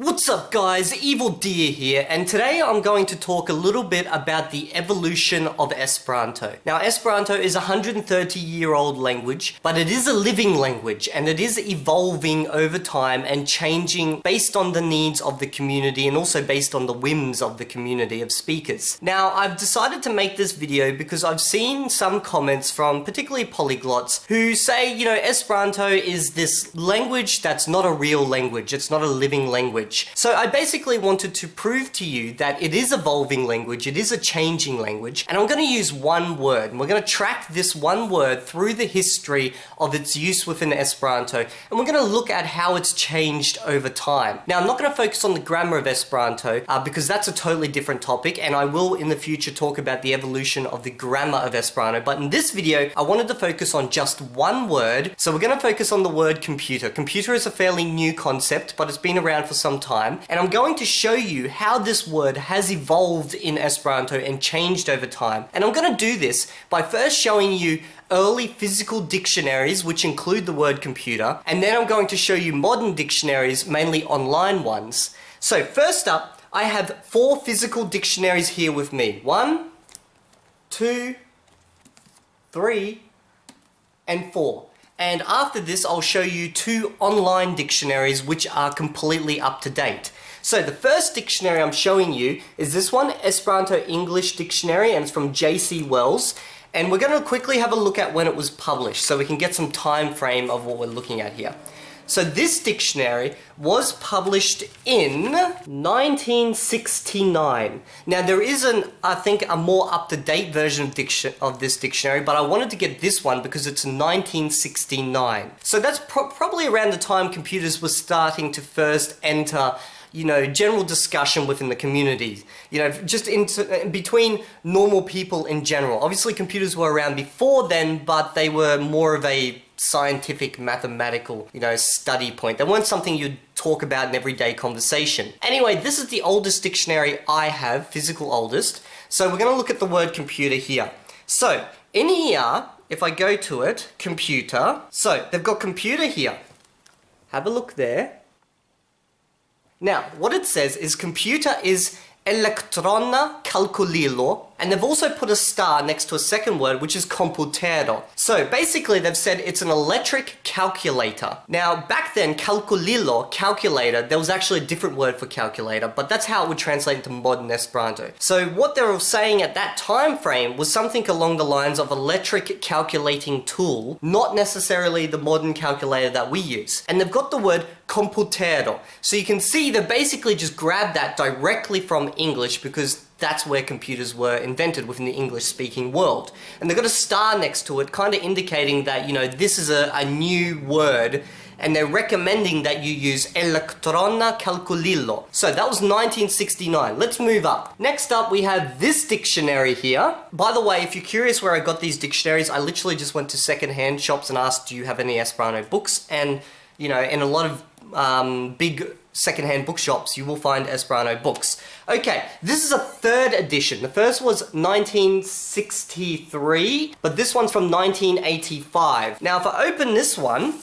What's up guys, Evildea here, and today I'm going to talk a little bit about the evolution of Esperanto. Now Esperanto is a 130 year old language, but it is a living language and it is evolving over time and changing based on the needs of the community and also based on the whims of the community of speakers. Now I've decided to make this video because I've seen some comments from particularly polyglots who say, you know, Esperanto is this language that's not a real language, it's not a living language language. So I basically wanted to prove to you that it is evolving language, it is a changing language, and I'm going to use one word, and we're going to track this one word through the history of its use within Esperanto, and we're going to look at how it's changed over time. Now, I'm not going to focus on the grammar of Esperanto, uh, because that's a totally different topic, and I will in the future talk about the evolution of the grammar of Esperanto, but in this video, I wanted to focus on just one word, so we're going to focus on the word computer. Computer is a fairly new concept, but it's been around for some time and I'm going to show you how this word has evolved in Esperanto and changed over time. And I'm going to do this by first showing you early physical dictionaries which include the word computer and then I'm going to show you modern dictionaries, mainly online ones. So first up, I have four physical dictionaries here with me. One, two, three, and four. And after this, I'll show you two online dictionaries which are completely up to date. So the first dictionary I'm showing you is this one, Esperanto English Dictionary, and it's from J.C. Wells. And we're going to quickly have a look at when it was published so we can get some time frame of what we're looking at here. So this dictionary was published in 1969. Now there is an, I think, a more up-to-date version of, of this dictionary, but I wanted to get this one because it's 1969. So that's pro probably around the time computers were starting to first enter you know, general discussion within the community. You know, just into, between normal people in general. Obviously computers were around before then, but they were more of a scientific, mathematical, you know, study point. They weren't something you'd talk about in everyday conversation. Anyway, this is the oldest dictionary I have, physical oldest. So we're going to look at the word computer here. So, in here, if I go to it, computer, so they've got computer here. Have a look there. Now, what it says is computer is elektrona kalkulilo and they've also put a star next to a second word, which is komputero. So basically they've said it's an electric calculator. Now back then, kalkulilo, calculator, there was actually a different word for calculator, but that's how it would translate into modern Esperanto. So what they were saying at that time frame was something along the lines of electric calculating tool, not necessarily the modern calculator that we use. And they've got the word komputero. So you can see they basically just grabbed that directly from English because that's where computers were invented within the English-speaking world. And they've got a star next to it, kind of indicating that, you know, this is a, a new word and they're recommending that you use Elektrona Kalkulilo. So that was 1969. Let's move up. Next up, we have this dictionary here. By the way, if you're curious where I got these dictionaries, I literally just went to secondhand shops and asked, do you have any Esperanto books? And, you know, in a lot of um, big secondhand bookshops, you will find Esperanto books. Okay, this is a third edition. The first was 1963, but this one's from 1985. Now, if I open this one,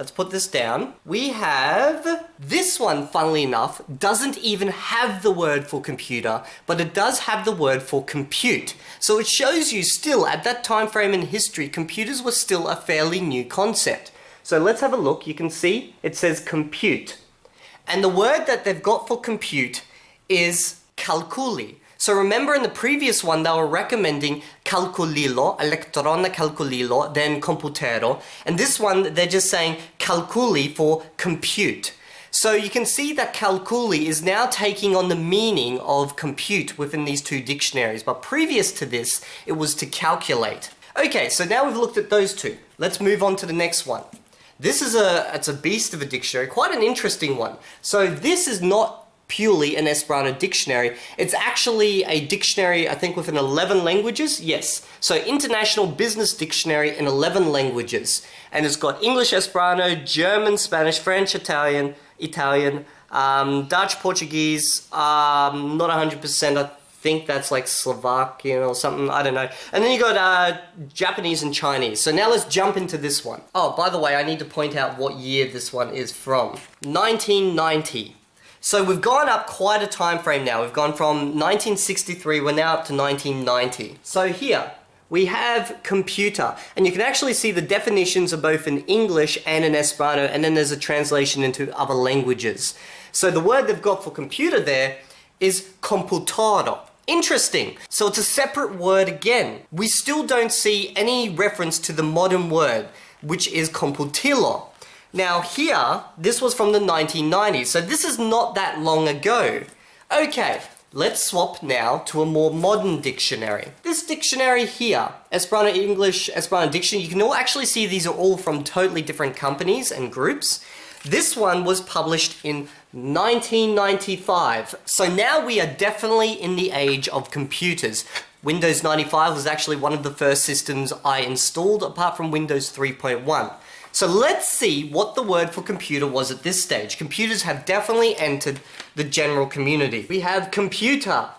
Let's put this down. We have this one, funnily enough, doesn't even have the word for computer, but it does have the word for compute. So it shows you still, at that time frame in history, computers were still a fairly new concept. So let's have a look. You can see it says compute. And the word that they've got for compute is kalkuli. So remember in the previous one, they were recommending kalkulilo, elektrona kalkulilo, then computero. And this one, they're just saying kalkuli for compute. So you can see that kalkuli is now taking on the meaning of compute within these two dictionaries. But previous to this, it was to calculate. Okay, so now we've looked at those two. Let's move on to the next one. This is a, it's a beast of a dictionary, quite an interesting one. So this is not purely an Esperanto dictionary. It's actually a dictionary, I think, within 11 languages. Yes. So International Business Dictionary in 11 languages. And it's got English, Esperanto, German, Spanish, French, Italian, Italian, um, Dutch, Portuguese, um, not 100%, I think that's like Slovakian or something, I don't know. And then you got uh, Japanese and Chinese. So now let's jump into this one. Oh, by the way, I need to point out what year this one is from. 1990. So we've gone up quite a time frame now. We've gone from 1963, we're now up to 1990. So here, we have computer, and you can actually see the definitions of both in English and in Esperanto, and then there's a translation into other languages. So the word they've got for computer there is computador. Interesting. So it's a separate word again. We still don't see any reference to the modern word, which is komputilo. Now here, this was from the 1990s, so this is not that long ago. Okay, let's swap now to a more modern dictionary. This dictionary here, Esperanto English, Esperanto Dictionary, you can all actually see these are all from totally different companies and groups. This one was published in 1995. So now we are definitely in the age of computers. Windows 95 was actually one of the first systems I installed apart from Windows 3.1. So let's see what the word for computer was at this stage. Computers have definitely entered the general community. We have computer.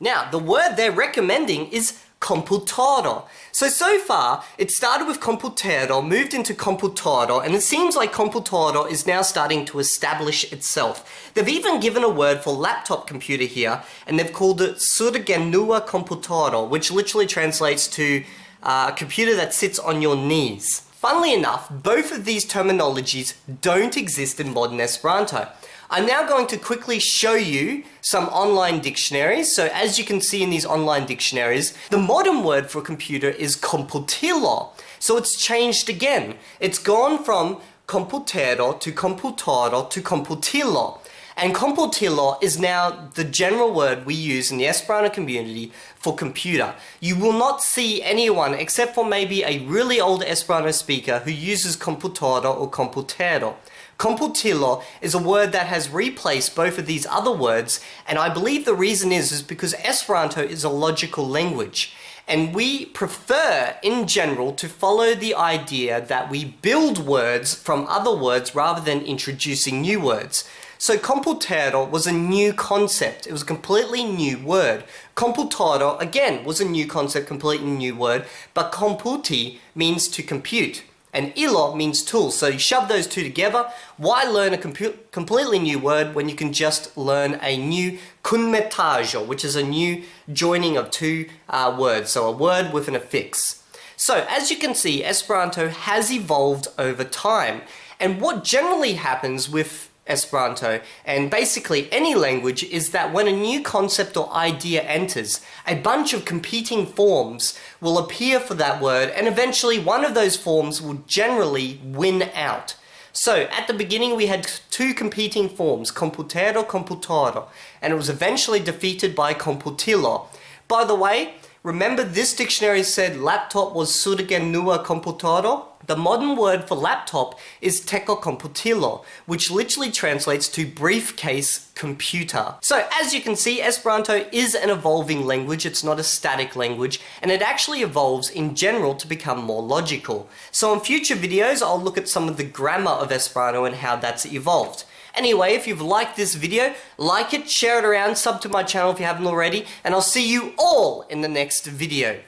Now, the word they're recommending is computador. So, so far, it started with computador, moved into computador, and it seems like computador is now starting to establish itself. They've even given a word for laptop computer here, and they've called it surgenua computador, which literally translates to uh, a computer that sits on your knees. Funnily enough, both of these terminologies don't exist in modern Esperanto. I'm now going to quickly show you some online dictionaries. So as you can see in these online dictionaries, the modern word for computer is komputilo. So it's changed again. It's gone from komputero to computador to komputilo. And komputilo is now the general word we use in the Esperanto community for computer. You will not see anyone, except for maybe a really old Esperanto speaker, who uses computador or komputero. Komputilo is a word that has replaced both of these other words, and I believe the reason is, is because Esperanto is a logical language. And we prefer, in general, to follow the idea that we build words from other words rather than introducing new words. So komputero was a new concept. It was a completely new word. Computador, again, was a new concept, completely new word, but komputi means to compute. And ilo means tool. So you shove those two together. Why learn a completely new word when you can just learn a new kunmetaĵo, which is a new joining of two uh, words. So a word with an affix. So as you can see, Esperanto has evolved over time. And what generally happens with Esperanto, and basically any language, is that when a new concept or idea enters, a bunch of competing forms will appear for that word, and eventually one of those forms will generally win out. So, at the beginning we had two competing forms, komputero, computador, and it was eventually defeated by komputilo. By the way, Remember this dictionary said laptop was surgenua computador? The modern word for laptop is teco komputilo, which literally translates to briefcase computer. So as you can see, Esperanto is an evolving language, it's not a static language, and it actually evolves in general to become more logical. So in future videos, I'll look at some of the grammar of Esperanto and how that's evolved. Anyway, if you've liked this video, like it, share it around, sub to my channel if you haven't already, and I'll see you all in the next video.